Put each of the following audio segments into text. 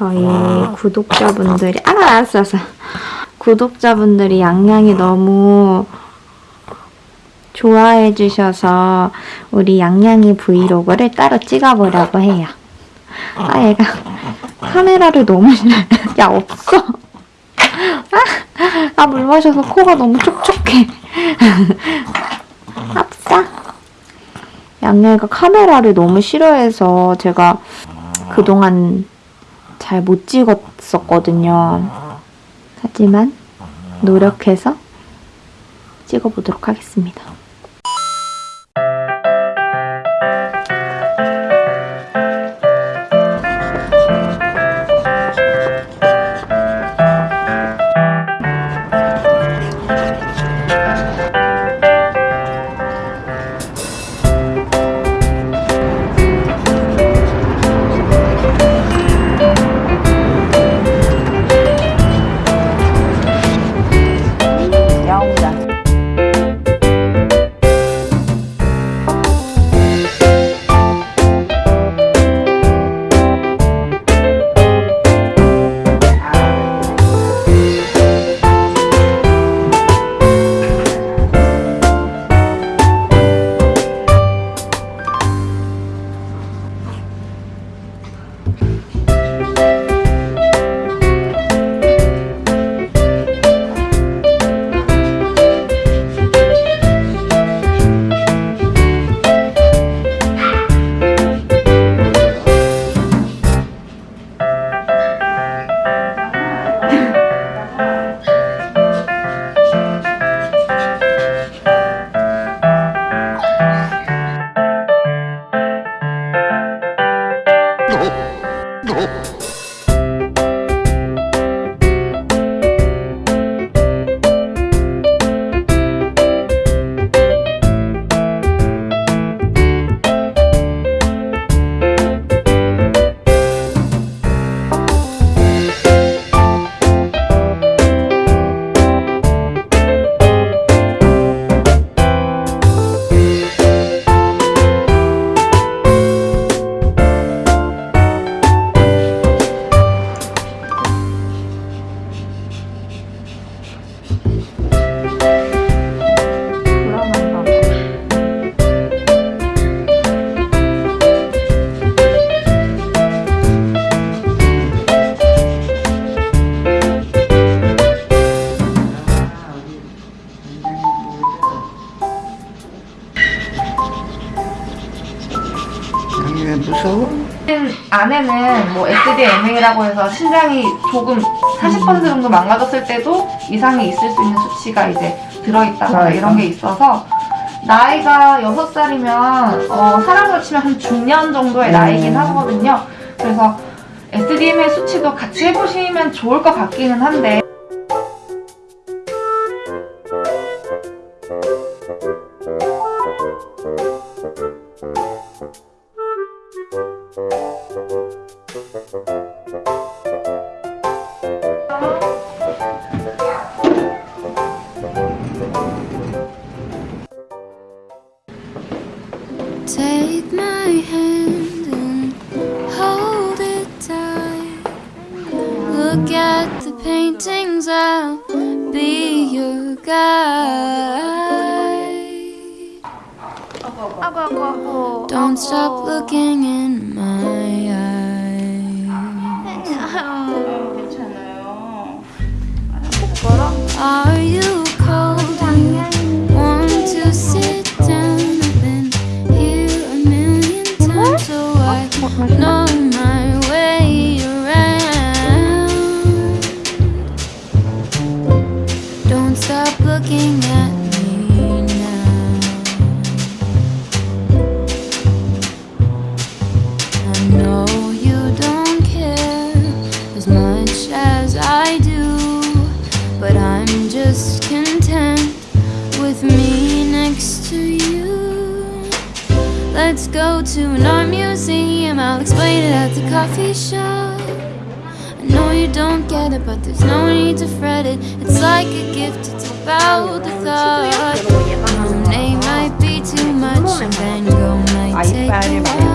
저희 구독자분들이 아 알았어 알았어 구독자분들이 양양이 너무 좋아해 주셔서 우리 양양이 브이로그를 따로 찍어보려고 해요. 아 얘가 카메라를 너무. 야 없어. 아, 아, 물 마셔서 코가 너무 촉촉해. 합사. 양양이가 카메라를 너무 싫어해서 제가 그동안 잘 못 찍었었거든요. 하지만 노력해서 찍어보도록 하겠습니다. 불 안에는 뭐 SDMA라고 해서 신장이 조금 40% 정도 망가졌을 때도 이상이 있을 수 있는 수치가 이제 들어있다거나 이런 게 있어서 나이가 6살이면 어, 사람으로 치면 한 중년 정도의 나이긴 하거든요. 그래서 SDMA 수치도 같이 해보시면 좋을 것 같기는 한데 Take my hand and hold it tight. Look at the paintings, I'll be your guide. Don't stop looking in my looking at me now. I know you don't care as much as I do, but I'm just content with me next to you. Let's go to an art museum, I'll explain it at the coffee shop. I know you don't get it, but there's no need to fret it. It's like a gift, about the thought. Monet might be too much Then, Gogh might take a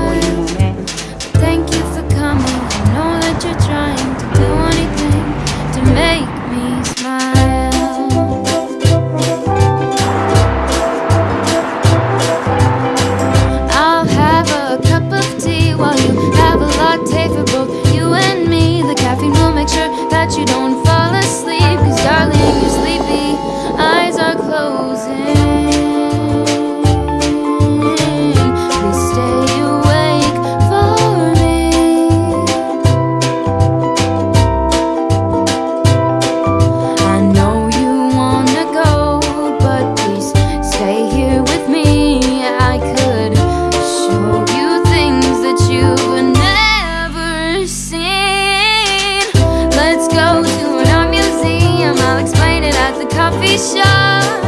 amar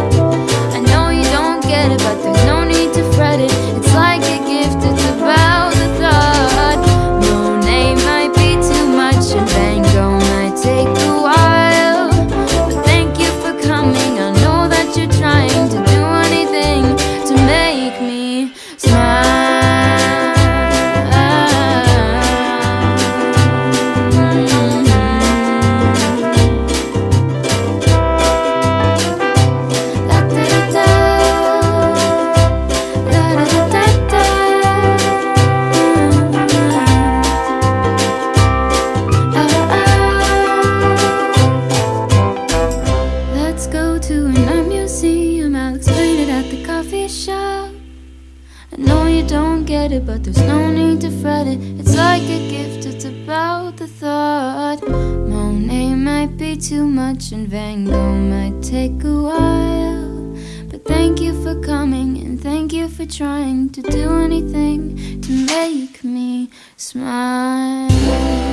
it, but there's no need to fret it. It's like a gift, it's about the thought. Monet might be too much, and Van Gogh might take a while. But thank you for coming, and thank you for trying to do anything to make me smile.